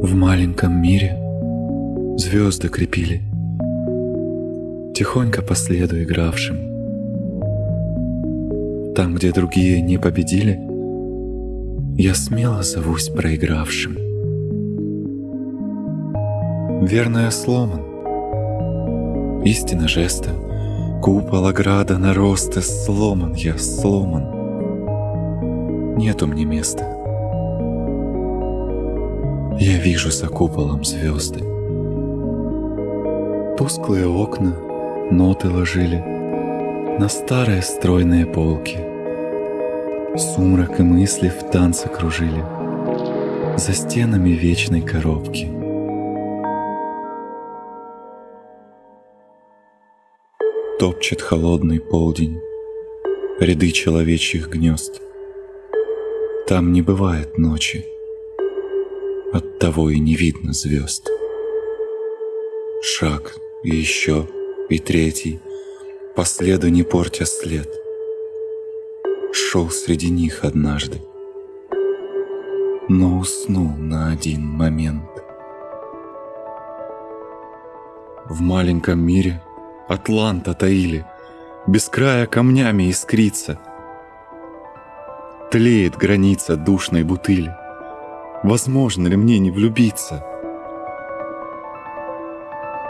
В маленьком мире звезды крепили, Тихонько по следу игравшим. Там, где другие не победили, Я смело зовусь проигравшим. Верно я сломан, истина жеста, Купол ограда наросты, сломан я, сломан. Нету мне места. Я вижу за куполом звезды. Тусклые окна ноты ложили На старые стройные полки. Сумрак и мысли в танце кружили За стенами вечной коробки. Топчет холодный полдень Ряды человечьих гнезд. Там не бывает ночи, Оттого и не видно звезд. Шаг, и еще, и третий, По следу не портя след. Шел среди них однажды, Но уснул на один момент. В маленьком мире Атланта таили, Без края камнями искрится. Тлеет граница душной бутыли. Возможно ли мне не влюбиться?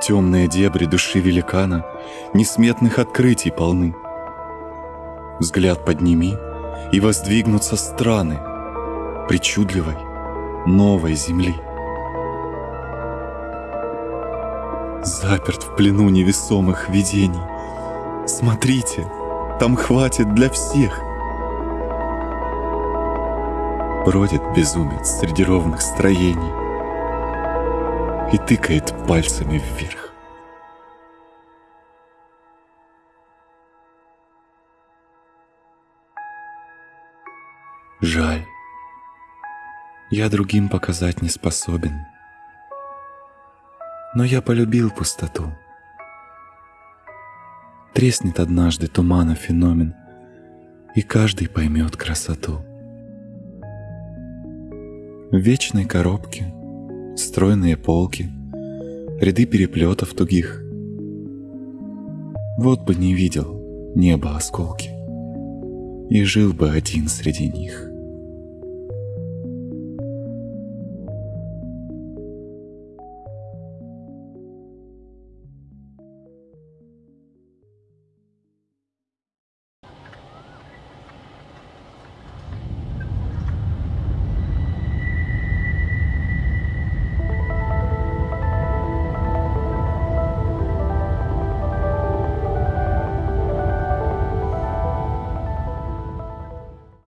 Темные дебри души великана Несметных открытий полны. Взгляд подними, и воздвигнутся страны Причудливой новой земли. Заперт в плену невесомых видений. Смотрите, там хватит для всех. Бродит безумец среди ровных строений И тыкает пальцами вверх. Жаль, я другим показать не способен, Но я полюбил пустоту. Треснет однажды тумана феномен, И каждый поймет красоту. Вечной коробке стройные полки, ряды переплетов тугих. Вот бы не видел небо осколки, и жил бы один среди них.